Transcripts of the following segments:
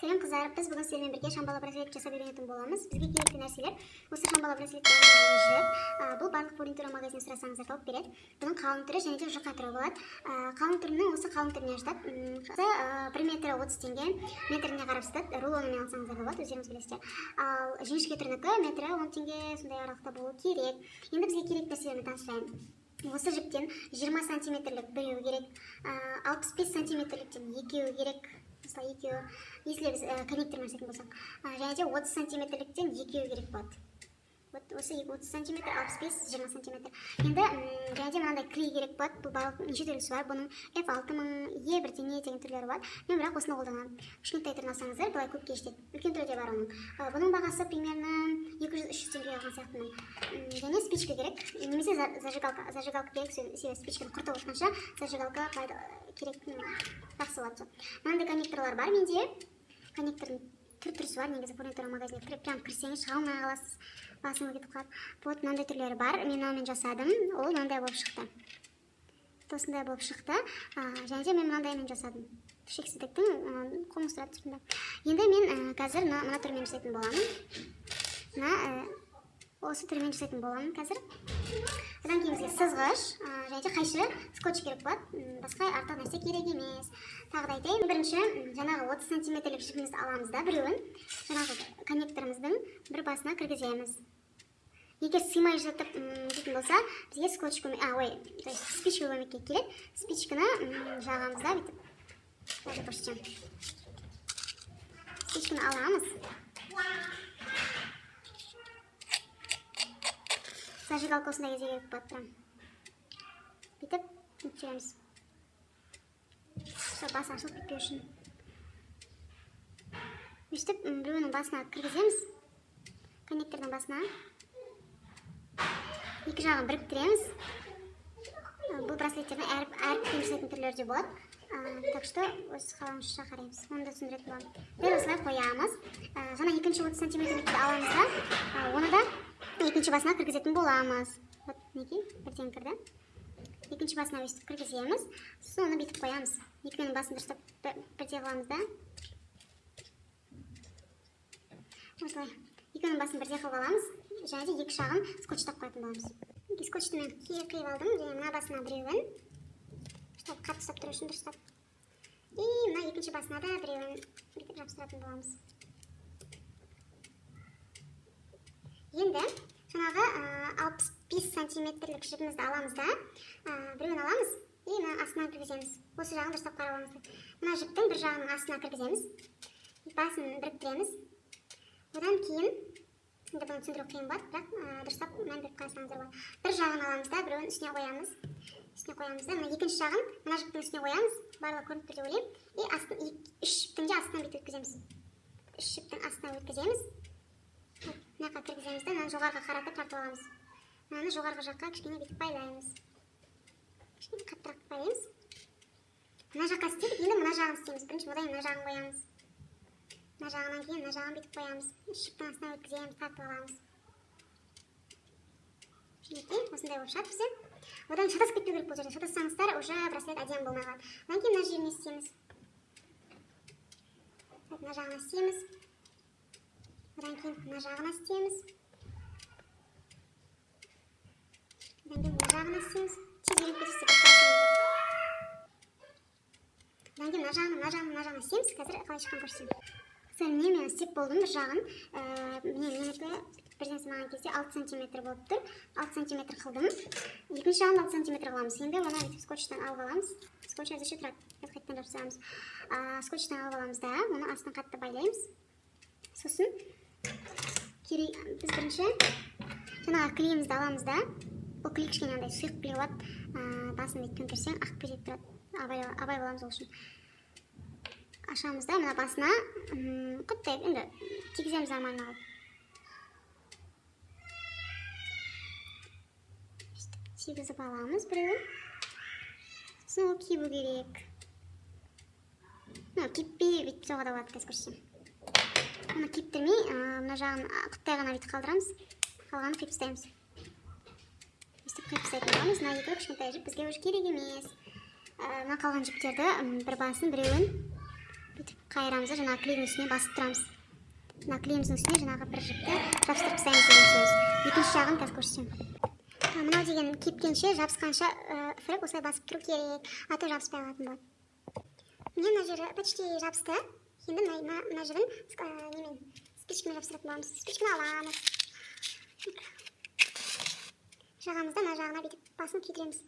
сәлем қыздар біз бүгін сіздермен бірге шамбала браслет жасап үйренетін боламыз бізге керекті нәрселер осы шамбала браслеттердің жіп бұл барлық фурнитура магазиннен сұрасаңыздар тауып береді бұның қалың түрі және де жұқа түрі болады қалың түрінің осы қалың түріне жатады бір метрі отыз теңге метріне қарап сатады рулонымен алсаңыздар да болады өздеріңіз білесіздер ал жіңішке түрінікі метрі он теңге сондай аралықта болуы керек енді бізге керекті нәрселермен таныстырайын осы жіптен 20 сантиметрлік біреу керек алпыс бес сантиметрліктен екеуі керек мысалы екеуі если біз коннектормен жасайтын болсақ және де отыз сантиметрліктен екеуі керек болады вот осы отыз сантиметр алпыс бес жиырма сантиметр енді және де мынандай клей керек болады бұл барлық неше түрлісі бар бұның f алты мың е бірдеңе деген түрлері бар мен бірақ осыны қолданамын кішкентай түрін алсаңыздар былай көпке жетеді үлкен түрі де бар оның бұның бағасы примерно екі жүз үш жүз теңге алған сияқтымын және спичка керек немесе зажигалка зажигалка керек себебі спичканы құртып отқанша зажигалка керек жақсы болады мынандай коннекторлар бар менде коннектордың түр түрісі бар негізі фурнитура кіріп прям кірсеңіз шыға алмай қаласыз басыңыз кетіп қалады вот мынандай түрлері бар. Мен мынаумен жасадым ол мынандай болып шықты осындай болып шықты және де мен мынандаймен жасадым шексіздіктің қоңыз тұрады енді мен қазір мына түрмен жасайтын боламын мына осы түрмен жасайтын боламын қазір одан кейін бізге сызғыш және де қайшы скотч керек болады басқа артық нәрсе керек емес тағы да айтайын бірінші жаңағы отыз сантиметрлік жібімізді аламыз да біреуін жаңағы коннекторымыздың бір басына кіргіземіз егер сыймай жатып дейтін болса бізге скотч көмек а ой то есть спичка көмекке келеді спичканы жағамыз да бүйтіп даже көрсетемін спичканы аламыз зажигалка осындай кезде керек болады прям бүйтіп нүктелеміз все басы ашылып кетпеу үшін өйстіп біреуінің басына кіргіземіз коннектордың басына екі жағын біріктіреміз бұл браслеттердің әр әріппен жасайтын түрлері де болады так что өз қалауымызша қараймыз оны да түсіндіретін боламын дәл осылай қоямыз жаңа екінші отыз сантиметрлікті аламыз да оны да екінші басына кіргізетін боламыз. Вот мінекей бірден кірді. Екінші басына өйстіп кіргіземіз. Сосын оны бүйтіп қоямыз. Екеуінің басын дұрыстап бірдей қыламыз да. Осылай. Екеуінің басын бірдей қылып аламыз. Және де екі жағын скотчтап қоятын боламыз. Скотчты мен қиып алдым. Және мына басына біреуін дұрыстап қатты ұстап тұру үшін дұрыстап и мына екінші басына да біреуін бүйтіп жабыстыратын боламыз. Енді жаңағы алпыс бес сантиметрлік жібімізді аламыз да біреуін аламыз и мына астына кіргіземіз. Осы жағын дұрыстап қарап мына жіптің бір жағының астына кіргіземіз. Басын біріктіреміз. Одан кейін енді бұны түсіндіру қиын болады бірақ дұрыстап мән беріп қарасаңыздар болады. Бір жағын аламыз да біреуін үстіне қоямыз. Үстіне қоямыз да мына екінші жағын мына жіптің үстіне қоямыз. Барлығы көрініп тұр деп ойлаймын. И астын үш жіптің де астынан бүйтіп өткіземіз. Үш жіптің астына өткіземіз. Мына жаққа кіргіземіз да мынаны жоғарыға қаратып тартып аламыз мынаны жоғарғы жаққа кішкене бүйтіп байлаймыз кішкене қаттырақ байлаймыз мына жаққа істедік енді мына жағын істейміз бірінші одан мына жағын қоямыз мына жағынан кейін мына жағын бүйтіп қоямыз шыптың астына өткіземіз тартып аламыз мінекей осындай болып шығады бізде одан шатасып кетпеу керек бұл жерде шатассаңыздар уже браслет әдемі болмай қалады одан кейін мына жеріне істейміз мына жағына істейміз одан кейін мына жағына істейміз одан кейін мына жағына істейміз тез үйреніп кетесіздер одан кейін мына жағын мына жағын мына жағын істейміз қазір қалай шыққанын көрсетемін сәл міне мен істеп болдым бір жағын міне менікі бір нәрсе маған кезде алты сантиметр болып тұр. Алты сантиметр қылдым. Екінші жағын алты сантиметр қыламыз. Енді оны бүйтіп скотчтан алып аламыз. Скотч әзірше тұрады. Біз қайтадан жабыстырамыз скотчтан алып аламыз да оны астын қатты байлаймыз. Сосын керек біз бірінші жаңағы клейімізді аламыз да. Бұл клей кішкене андай сұйық клей болады басын бүйтіп төңкерсең ағып кетеді тұрады. Абай, абай боламыз ол үшін. Ашамыз да мына басына. Құттай енді тигіземіз нормально қылып тигізіп аламыз біреуін. Сосын ол кебу керек. Кеппей бүйтіп соға да болады қазір көрсетемін. Мұны кептірмей мына жағын құттай ғана бүйтіп қалдырамыз. Қалғанын қиып тастаймыз. Өйстіп қиып тастайтын боламыз. Мына екі кішкентай жіп бізге уже керек емес. Мына қалған жіптерді бір басын біреуін бүйтіп қайырамыз да жаңағы клейдің үстіне басып тұрамыз. Мына клейіміздің үстіне жаңағы бір жіпті жабыстырып тастаймыз деген сөз. Екінші жағын қазір көрсетемін. Мынау деген кепкенше жабысқанша фрек осылай басып тұру керек. А то жабыспай қалатын болады. Міне мына жері почти жабысты. Енді мына жерін немен спичкамен жабыстыратын боламыз спичканы аламыз жағамыз да мына жағына бүйтіп басын күйдіреміз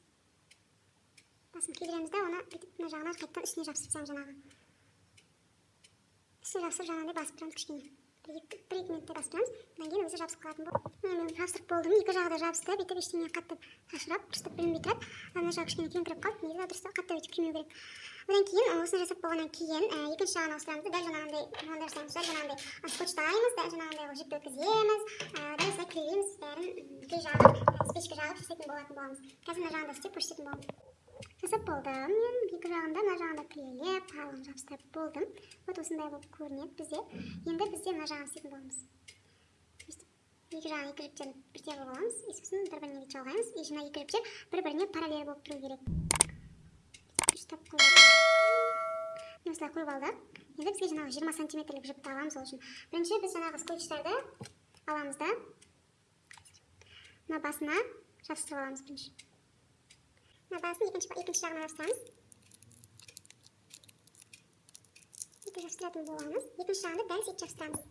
басын күйдіреміз да оны бүйтіп мына жағына қайтадан үстіне жабыстырып тастаймыз жаңағы үстіне жабыстырып жаңағыдай басып тұрамыз кішкене екі басып тұрамыз одан кейін өзі жабысып қалатын болады. Мен жабыстырып болдым. Екі жағы да жабысты. Бүйтіп ештеңе қатты шашырап дұрыстап білінбей тұрады. Мына жағы кішкене кеңкіріп қалды. Негізі дұрыстап қатты өйтіп күймеу керек. Одан кейін осыны жасап болғаннан кейін екінші жағын ауыстырамыз дәл жаңағындай мынандай жасаймыз дәл жаңағындай скотчтаймыз дәл жаңағындай жіпті өткіземіз. Дәл осылай клейлейміз бәрін кей жағын спичка жағып жасайтын болатын боламыз. Қазір мына жағын да істеп көрсететін боламын жасап болдым мен. Екі жағын да мына жағын да қалың жабыстырып болдым. Вот осындай болып көрінеді бізде. Енді бізде мына жағын істейтін боламыз екі жағын екі жіптен бірдей қылып аламыз. И сосын бір біріне бүйтіп жалғаймыз и мына екі жіптер бір біріне параллель болып тұру керек. Осылай қойып алдық. Енді бізге жаңағы жиырма сантиметрлік жіпті аламыз ол үшін. Бірінші біз жаңағы скотчтарды аламыз да. Мына басына жабыстырып аламыз бірінші. Мына басын екінші жағына жабыстырамыз сөйтіп жабыстыратын боламыз екінші жағын да дәл сөйтіп жабыстырамыз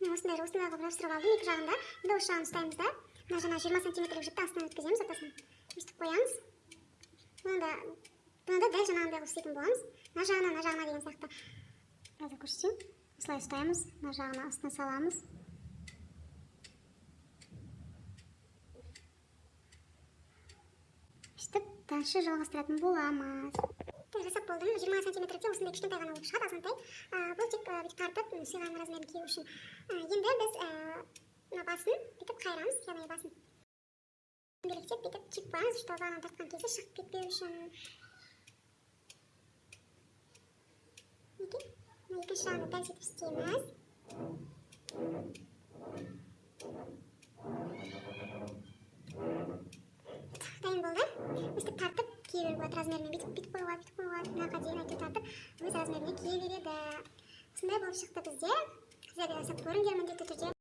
мен осындай осындай қылып жабыстырып алдым екі жағын да енді осы жағын ұстаймыз да мына жаңағы жиырма сантиметрлік жіпті астынан өткіземіз ортасынан өйстіп қоямыз бұны да бұны да дәл жаңағындай қылып істейтін боламыз мына жағына мына жағына деген сияқты қазір көрсетейін осылай ұстаймыз мына жағына астына саламыз өйстіп дальше жалғастыратын боламыз жасап болдым жиырма сантиметрде осындай кішкентай ғана шығады азғантай бұл тек бүйтіп тартып сыйған размерін кию үшін енді біз мына басын бүйтіп қайырамыз яғни басын белгілеп бүйтіп түйіп қоямыз чтобы ана тартқан кезде шығып кетпеу үшін мінекей екінші жағын дәл сөйтіп істейміз дайын болды өстіп тартып кие беруге мынақа дейін әйтеуір тартып өз размеріне кие береді осындай болып шықты бізде сіздер де жасап көріңдер міндетті түрде